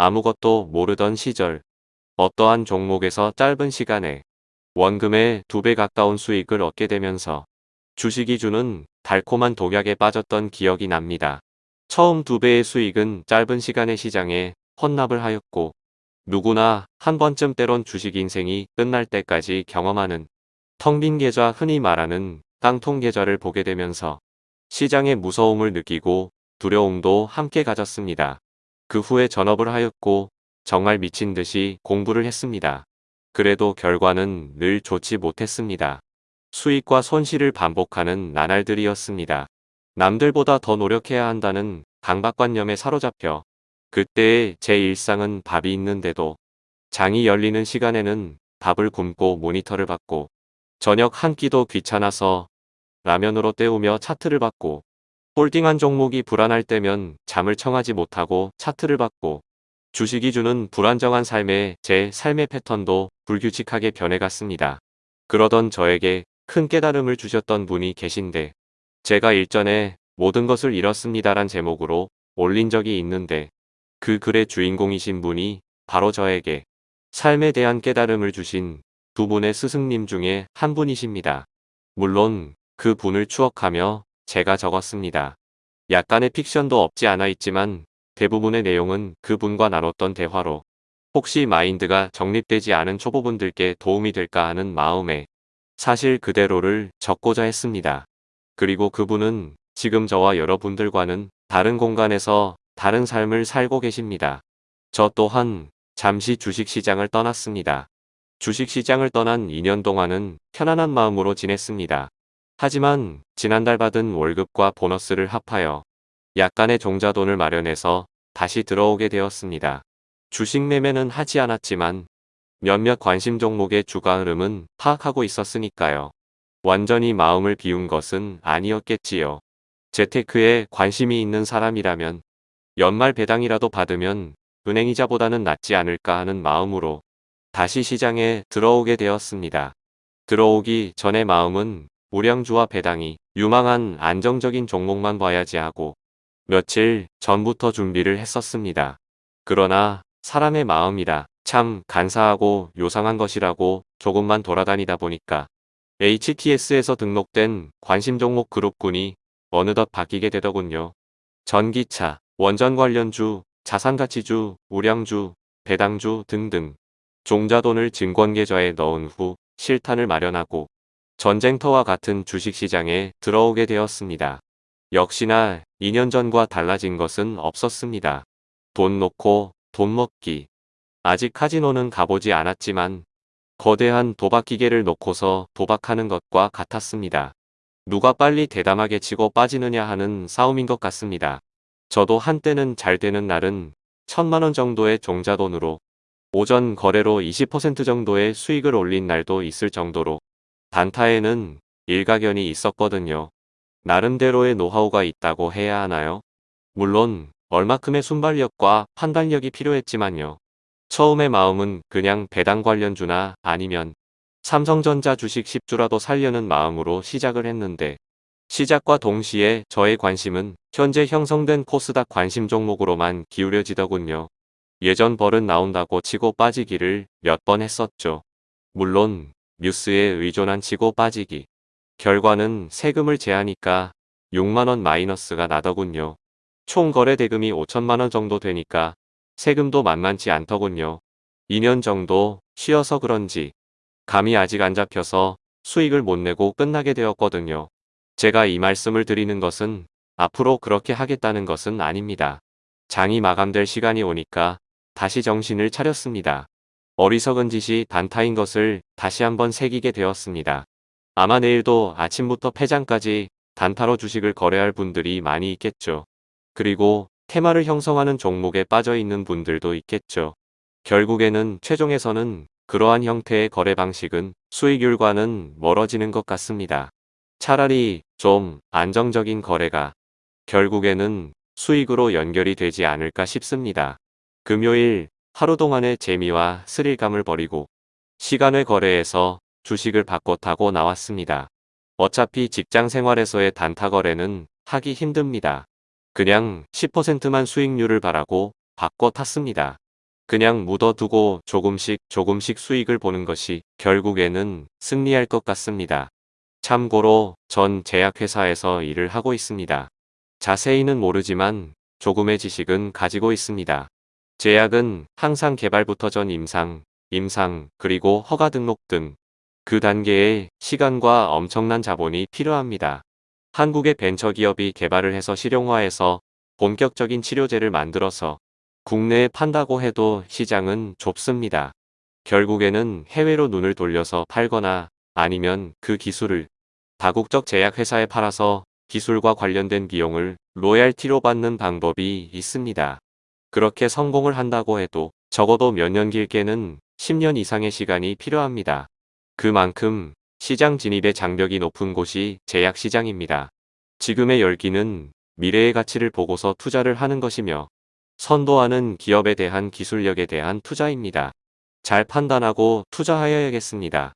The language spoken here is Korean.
아무것도 모르던 시절 어떠한 종목에서 짧은 시간에 원금의 두 배 가까운 수익을 얻게 되면서 주식이 주는 달콤한 독약에 빠졌던 기억이 납니다. 처음 두 배의 수익은 짧은 시간의 시장에 헌납을 하였고 누구나 한 번쯤 때론 주식 인생이 끝날 때까지 경험하는 텅 빈 계좌 흔히 말하는 깡통 계좌를 보게 되면서 시장의 무서움을 느끼고 두려움도 함께 가졌습니다. 그 후에 전업을 하였고 정말 미친 듯이 공부를 했습니다. 그래도 결과는 늘 좋지 못했습니다. 수익과 손실을 반복하는 나날들이었습니다. 남들보다 더 노력해야 한다는 강박관념에 사로잡혀 그때의 제 일상은 밥이 있는데도 장이 열리는 시간에는 밥을 굶고 모니터를 받고 저녁 한 끼도 귀찮아서 라면으로 때우며 차트를 받고 홀딩한 종목이 불안할 때면 잠을 청하지 못하고 차트를 받고 주식이 주는 불안정한 삶에 제 삶의 패턴도 불규칙하게 변해갔습니다. 그러던 저에게 큰 깨달음을 주셨던 분이 계신데 제가 일전에 모든 것을 잃었습니다란 제목으로 올린 적이 있는데 그 글의 주인공이신 분이 바로 저에게 삶에 대한 깨달음을 주신 두 분의 스승님 중에 한 분이십니다. 물론 그 분을 추억하며 제가 적었습니다. 약간의 픽션도 없지 않아 있지만 대부분의 내용은 그분과 나눴던 대화로 혹시 마인드가 정립되지 않은 초보분들께 도움이 될까 하는 마음에 사실 그대로를 적고자 했습니다. 그리고 그분은 지금 저와 여러분들과는 다른 공간에서 다른 삶을 살고 계십니다. 저 또한 잠시 주식시장을 떠났습니다. 주식시장을 떠난 2년 동안은 편안한 마음으로 지냈습니다. 하지만 지난달 받은 월급과 보너스를 합하여 약간의 종자돈을 마련해서 다시 들어오게 되었습니다. 주식 매매는 하지 않았지만 몇몇 관심 종목의 주가 흐름은 파악하고 있었으니까요. 완전히 마음을 비운 것은 아니었겠지요. 재테크에 관심이 있는 사람이라면 연말 배당이라도 받으면 은행이자보다는 낫지 않을까 하는 마음으로 다시 시장에 들어오게 되었습니다. 들어오기 전의 마음은 우량주와 배당이 유망한 안정적인 종목만 봐야지 하고 며칠 전부터 준비를 했었습니다. 그러나 사람의 마음이라 참 간사하고 요상한 것이라고 조금만 돌아다니다 보니까 HTS에서 등록된 관심 종목 그룹군이 어느덧 바뀌게 되더군요. 전기차, 원전 관련주, 자산가치주, 우량주, 배당주 등등 종자돈을 증권계좌에 넣은 후 실탄을 마련하고 전쟁터와 같은 주식시장에 들어오게 되었습니다. 역시나 2년 전과 달라진 것은 없었습니다. 돈 놓고 돈 먹기, 아직 카지노는 가보지 않았지만 거대한 도박 기계를 놓고서 도박하는 것과 같았습니다. 누가 빨리 대담하게 치고 빠지느냐 하는 싸움인 것 같습니다. 저도 한때는 잘 되는 날은 천만원 정도의 종자돈으로 오전 거래로 20% 정도의 수익을 올린 날도 있을 정도로 단타에는 일가견이 있었거든요. 나름대로의 노하우가 있다고 해야 하나요? 물론 얼마큼의 순발력과 판단력이 필요했지만요. 처음의 마음은 그냥 배당 관련주나 아니면 삼성전자 주식 10주라도 살려는 마음으로 시작을 했는데 시작과 동시에 저의 관심은 현재 형성된 코스닥 관심 종목으로만 기울여지더군요. 예전 벌은 나온다고 치고 빠지기를 몇 번 했었죠. 물론 뉴스에 의존한 치고 빠지기. 결과는 세금을 제하니까 6만원 마이너스가 나더군요. 총 거래 대금이 5천만원 정도 되니까 세금도 만만치 않더군요. 2년 정도 쉬어서 그런지 감이 아직 안 잡혀서 수익을 못 내고 끝나게 되었거든요. 제가 이 말씀을 드리는 것은 앞으로 그렇게 하겠다는 것은 아닙니다. 장이 마감될 시간이 오니까 다시 정신을 차렸습니다. 어리석은 짓이 단타인 것을 다시 한번 새기게 되었습니다. 아마 내일도 아침부터 폐장까지 단타로 주식을 거래할 분들이 많이 있겠죠. 그리고 테마를 형성하는 종목에 빠져 있는 분들도 있겠죠. 결국에는 최종에서는 그러한 형태의 거래 방식은 수익률과는 멀어지는 것 같습니다. 차라리 좀 안정적인 거래가 결국에는 수익으로 연결이 되지 않을까 싶습니다. 금요일 하루 동안의 재미와 스릴감을 버리고 시간의 거래에서 주식을 바꿔 타고 나왔습니다. 어차피 직장 생활에서의 단타 거래는 하기 힘듭니다. 그냥 10%만 수익률을 바라고 바꿔 탔습니다. 그냥 묻어두고 조금씩 조금씩 수익을 보는 것이 결국에는 승리할 것 같습니다. 참고로 전 제약회사에서 일을 하고 있습니다. 자세히는 모르지만 조금의 지식은 가지고 있습니다. 제약은 항상 개발부터 전 임상, 임상, 그리고 허가 등록 등 그 단계에 시간과 엄청난 자본이 필요합니다. 한국의 벤처기업이 개발을 해서 실용화해서 본격적인 치료제를 만들어서 국내에 판다고 해도 시장은 좁습니다. 결국에는 해외로 눈을 돌려서 팔거나 아니면 그 기술을 다국적 제약회사에 팔아서 기술과 관련된 비용을 로얄티로 받는 방법이 있습니다. 그렇게 성공을 한다고 해도 적어도 몇 년 길게는 10년 이상의 시간이 필요합니다. 그만큼 시장 진입의 장벽이 높은 곳이 제약 시장입니다. 지금의 열기는 미래의 가치를 보고서 투자를 하는 것이며 선도하는 기업에 대한 기술력에 대한 투자입니다. 잘 판단하고 투자하여야겠습니다.